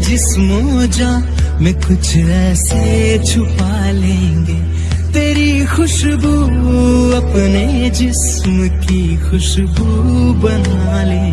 जिस्मो जा, में कुछ ऐसे छुपा लेंगे। तेरी खुशबू अपने जिस्म की खुशबू बना लेंगे